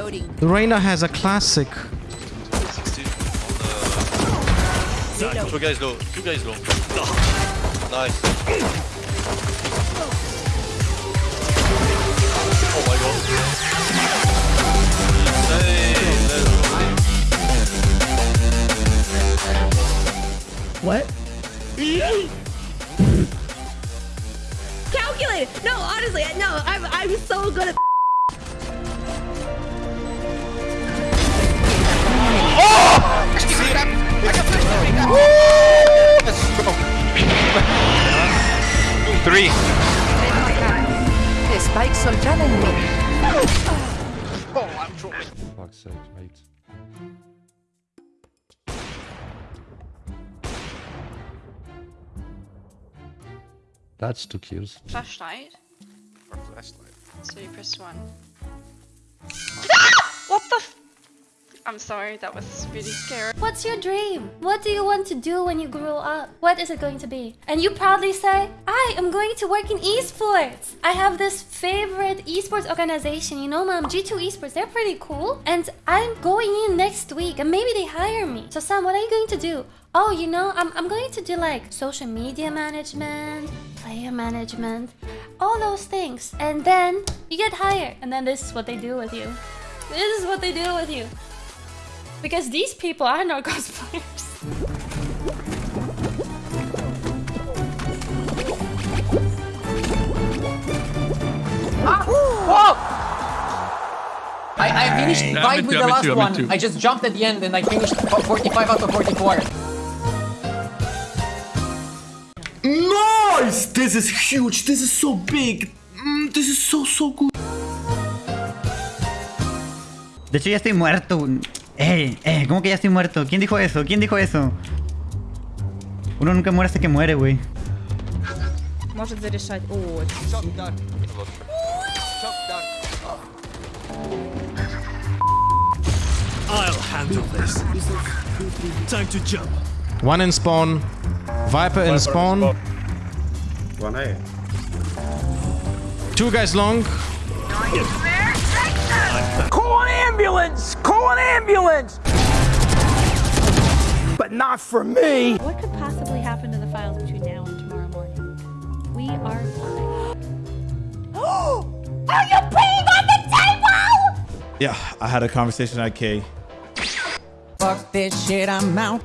Reloading. The Reyna has a classic. 60 on the... Two guys low. Two guys low. Nice. Oh my god. Insane. Let's go. What? Calculated. No, honestly, no. I'm I'm so good at. Three. The spikes are telling me. Oh, I'm trouble. Fuck's sake, mate. That's two kills. Flashlight. Or flashlight. So you press one. Ah! What the f- I'm sorry, that was really scary. What's your dream? What do you want to do when you grow up? What is it going to be? And you proudly say, I am going to work in esports. I have this favorite esports organization, you know, mom, G2 Esports. They're pretty cool. And I'm going in next week and maybe they hire me. So, Sam, what are you going to do? Oh, you know, I'm, I'm going to do like social media management, player management, all those things. And then you get hired. And then this is what they do with you. This is what they do with you. Because these people are not cosplayers. I, I finished Yeah, right me with too, the last too, one. I just jumped at the end and I finished 45 out of 44. Nice! This is huge. This is so big. Mm, this is so, so good. De hecho, ya estoy muerto. Eh, eh, ¿cómo que ya estoy muerto? ¿Quién dijo eso? ¿Quién dijo eso? Uno nunca muere hasta que muere, güey. Может зарешать. О, I'll handle this. Time to jump. One in spawn. Viper in spawn. One A. Two guys long. Call an Ambulance! Call an ambulance! But not for me! what could possibly happen to the files between now and tomorrow morning? We are fine. Are you peeing on the table? Yeah, I had a conversation at K. Fuck this shit, I'm out.